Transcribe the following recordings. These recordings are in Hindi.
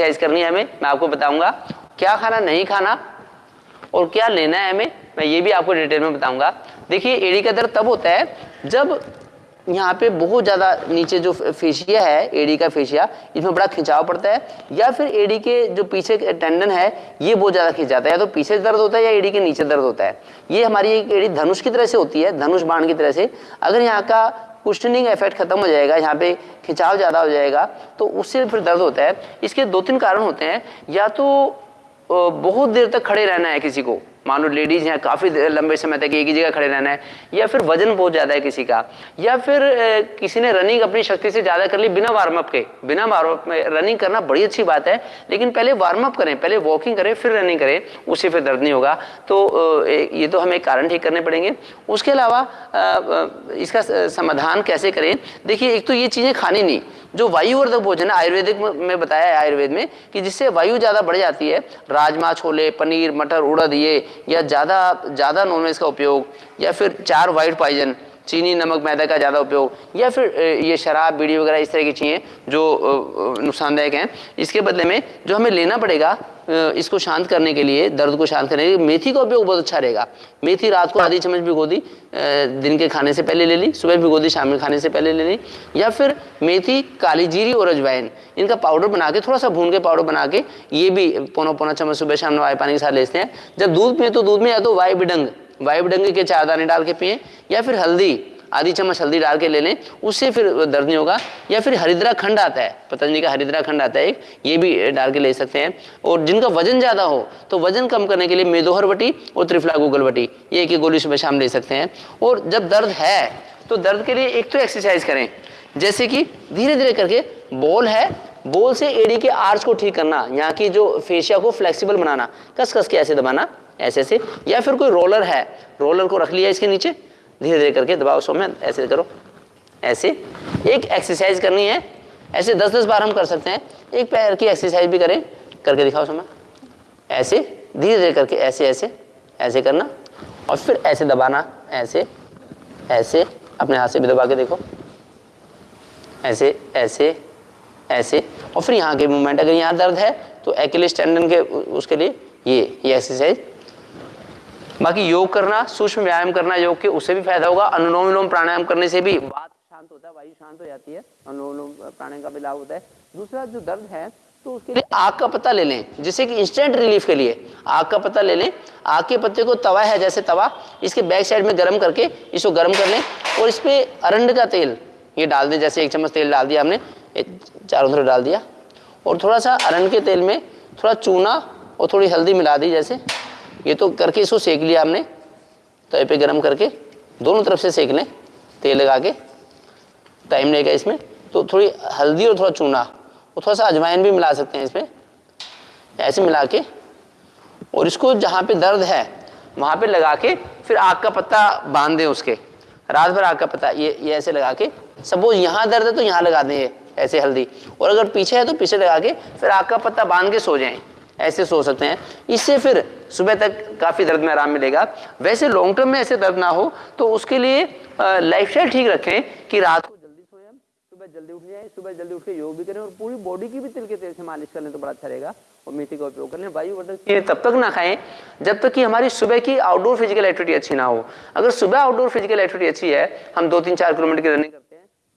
एक्सरसाइज करनी है हमें, मैं आपको बताऊँगा क्या खाना नहीं खाना और क्या लेना है हमें, मैं ये भी आपको डिटेल में बताऊँगा। देखिए, एड़ी का दर्द तब होता है जब यहाँ पे बहुत ज़्यादा नीचे जो फेशिया है, एडी का फेशिया, इसमें बड़ा खिंचाव पड़ता है, या फिर एडी के जो पीछे टेंडन है, ये बहुत ज़्यादा खिंच जाता है, या तो पीछे दर्द होता है या एडी के नीचे दर्द होता है। ये हमारी एक एडी धनुष की तरह से होती है, धनुष बाण की तरह से। अगर यहाँ का कुशनिंग इफ़ेक्ट खत्म हो जाएगा, यहाँ पे खिंचाव ज़्यादा हो जाएगा तो उससे फिर दर्द होता है। इसके दो तीन कारण होते हैं। या तो बहुत देर तक खड़े रहना है किसी को मान लो लेडीज़ हैं, काफ़ी लंबे समय तक एक ही जगह खड़े रहना है, या फिर वज़न बहुत ज़्यादा है किसी का, या फिर किसी ने रनिंग अपनी शक्ति से ज़्यादा कर ली बिना वार्म अप के। बिना वार्म अप में रनिंग करना बड़ी अच्छी बात है, लेकिन पहले वार्म अप करें, पहले वॉकिंग करें, फिर रनिंग करें, उससे फिर दर्द नहीं होगा। तो ये तो हमें कारण ठीक करने पड़ेंगे। उसके अलावा इसका समाधान कैसे करें? देखिए, एक तो ये चीज़ें खानी नहीं। जो वायुवर्धक भोजन है, आयुर्वेदिक में बताया है आयुर्वेद में, कि जिससे वायु ज़्यादा बढ़ जाती है, राजमा, छोले, पनीर, मटर, उड़द, ये या ज़्यादा ज़्यादा नॉनवेज का उपयोग या फिर चार वाइट पॉइजन चीनी, नमक, मैदा का ज़्यादा उपयोग, या फिर ये शराब, बीड़ी वगैरह इस तरह की चीज़ें जो नुकसानदायक हैं। इसके बदले में जो हमें लेना पड़ेगा इसको शांत करने के लिए, दर्द को शांत करने के लिए, मेथी का उपयोग बहुत अच्छा रहेगा। मेथी रात को आधी चम्मच भिगो दी दिन के खाने से पहले ले ली, सुबह भिगो दी शाम के खाने से पहले ले ली, या फिर मेथी, काली जीरी और अजवाइन इनका पाउडर बना के, थोड़ा सा भून के पाउडर बना के, ये भी पौना पौना चम्मच सुबह शाम वाई पानी के साथ लेते हैं। जब दूध पिए तो दूध में या तो वाई बिडंग वाई बिडंग के चार दाने डाल के पिए, या फिर हल्दी, आधी चम्मच हल्दी डाल के ले लें, उससे फिर दर्द नहीं होगा। या फिर हरिद्रा खंड आता है, पतंजलि का हरिद्रा खंड आता है, एक, ये भी डाल के ले सकते हैं। और जिनका वज़न ज़्यादा हो तो वज़न कम करने के लिए मेदोहर बटी और त्रिफला गूगल बटी, ये एक ही गोली सुबह शाम ले सकते हैं। और जब दर्द है तो दर्द के लिए एक तो एक्सरसाइज करें। जैसे कि धीरे धीरे करके बॉल है, बॉल से एडी के आर्च को ठीक करना, यहाँ की जो फेशिया को फ्लेक्सिबल बनाना कस कस के ऐसे दबाना ऐसे ऐसे, या फिर कोई रोलर है रोलर को रख लिया इसके नीचे धीरे धीरे करके दबाओ सो में ऐसे करो। ऐसे, एक एक्सरसाइज करनी है, ऐसे दस दस बार हम कर सकते हैं, एक पैर की एक्सरसाइज भी करें, करके दिखाओ समय ऐसे धीरे धीरे करके ऐसे ऐसे ऐसे करना, और फिर ऐसे दबाना, ऐसे ऐसे, अपने हाथ से भी दबा के देखो। ऐसे ऐसे ऐसे, और फिर यहाँ के मूवमेंट अगर यहाँ दर्द है तो एक्लिस टेंडन के उसके लिए ये ये एक्सरसाइज बाकी योग करना, सूक्ष्म व्यायाम करना, योग के उससे भी फ़ायदा होगा। अनुलोम विलोम प्राणायाम करने से भी बात शांत होता है, वायु शांत हो जाती है। अनुलोम प्राणायाम का भी लाभ होता है। दूसरा जो दर्द है तो उसके लिए आग का पत्ता ले लें, जिससे कि इंस्टेंट रिलीफ के लिए आग का पत्ता ले लें। आग के पत्ते को तवा है, जैसे तवा, इसके बैक साइड में गर्म करके इसको गर्म कर लें और इस पर अरंड का तेल, ये डाल दें, जैसे एक चम्मच तेल डाल दिया हमने चारों तरफ़ डाल दिया। और थोड़ा सा अरंड के तेल में थोड़ा चूना और थोड़ी हल्दी मिला दी, जैसे ये तो करके इसको सेक लिया हमने, तवे पे गरम करके, दोनों तरफ़ से सेक लें तेल लगा के, टाइम लेगा इसमें। तो थोड़ी हल्दी और थोड़ा चूना, और थोड़ा सा अजवाइन भी मिला सकते हैं इसमें। ऐसे मिला के, और इसको जहाँ पे दर्द है, वहाँ पे लगा के फिर आग का पत्ता बाँध दें उसके। रात भर आग का पत्ता, ये ये ऐसे लगा के सपोज़ यहाँ दर्द है तो यहाँ लगा दें ऐसे हल्दी। और अगर पीछे है तो पीछे लगा के फिर आग का पत्ता बाँध के सो जाएँ। ऐसे सो सकते हैं। इससे फिर सुबह तक काफ़ी दर्द में आराम मिलेगा। वैसे लॉन्ग टर्म में ऐसे दर्द ना हो तो उसके लिए लाइफ ठीक रखें कि रात को जल्दी सोए हम, सुबह जल्दी उठ जाए, सुबह जल्दी उठ के योग भी करें और पूरी बॉडी की भी तिल के तेल से मालिश कर लें तो बड़ा अच्छा रहेगा और मेथी का उपयोग कर लें। वायुवर्धक तब तक ना खाएँ जब तक कि हमारी सुबह की आउटडोर फ़िज़िकल एक्टिविटी अच्छी ना हो। अगर सुबह आउटडोर फ़िज़िकल एक्टिविटी अच्छी है, हम दो तीन चार किलोमीटर की रनिंग करते हैं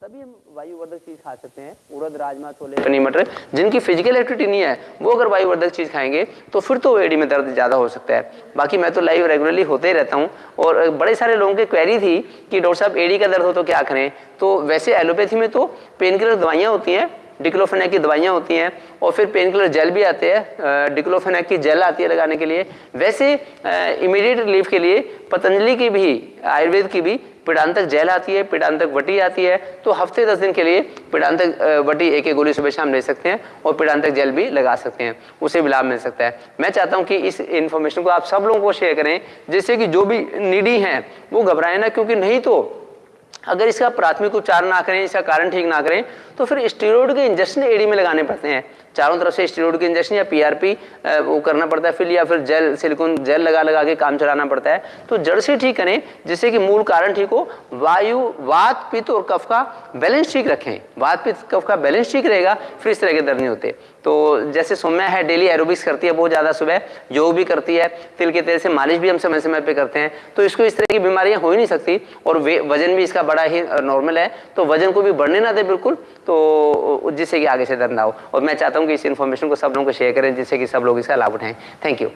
तभी हम वायुवर्धक चीज़ खा सकते हैं। उड़द, राजमा, छोले, पनीर, मटर, जिनकी फ़िज़िकल एक्टिविटी नहीं है, वो अगर वायुवर्धक चीज़ खाएँगे तो फिर तो एडी में दर्द ज़्यादा हो सकता है। बाकी मैं तो लाइव रेगुलरली होते ही रहता हूँ, और बड़े सारे लोगों की क्वेरी थी कि, डॉक्टर साहब एडी का दर्द हो तो क्या करें? तो वैसे एलोपैथी में तो पेन किलर दवाइयाँ होती हैं डिक्लोफेनेक की दवाइयाँ होती हैं, और फिर पेन किलर जेल भी आते हैं डिक्लोफेनेक की जेल आती है लगाने के लिए। वैसे इमीडिएट रिलीफ के लिए, पतंजलि की भी, आयुर्वेद की भी पीड़ांतक जेल आती है, पीड़ांतक वटी आती है तो हफ़्ते दस दिन के लिए पीड़ांतक वटी एक एक गोली सुबह शाम ले सकते हैं और पीड़ांतक जेल भी लगा सकते हैं। उसे भी लाभ मिल सकता है। मैं चाहता हूँ कि इस इन्फॉर्मेशन को आप सब लोगों को शेयर करें, जिससे कि जो भी निडी हैं, वो घबराए ना, क्योंकि नहीं तो अगर इसका प्राथमिक उपचार ना करें, इसका कारण ठीक ना करें तो फिर स्टीरोड के इंजेक्शन एडी में लगाने पड़ते हैं। चारों तरफ़ से स्टेरॉइड के इंजेक्शन या पीआरपी वो करना पड़ता है, फिर या फिर जेल सिलिकॉन जेल लगा लगा के काम चलाना पड़ता है। तो जड़ से ठीक करें, जिससे कि मूल कारण ठीक हो, वायु, वात, पित्त और कफ का बैलेंस ठीक रखें। वात, पित्त, कफ का बैलेंस ठीक रहेगा, फिर इस तरह के दर्द नहीं होते। तो जैसे सौम्या है डेली एरोबिक्स करती है, बहुत ज़्यादा सुबह योग भी करती है, तिल के तेल से मालिश भी हम समय समय पर करते हैं। तो इसको इस तरह की बीमारियाँ हो ही नहीं सकती और वज़न भी इसका बड़ा ही नॉर्मल है। तो वज़न को भी बढ़ने ना दे बिल्कुल तो जिससे कि आगे से दर्द ना हो। और मैं चाहता हूँ कि इस इन्फॉर्मेशन को सब लोगों को शेयर करें, जिससे कि सब लोग इसका लाभ उठाएँ। Thank you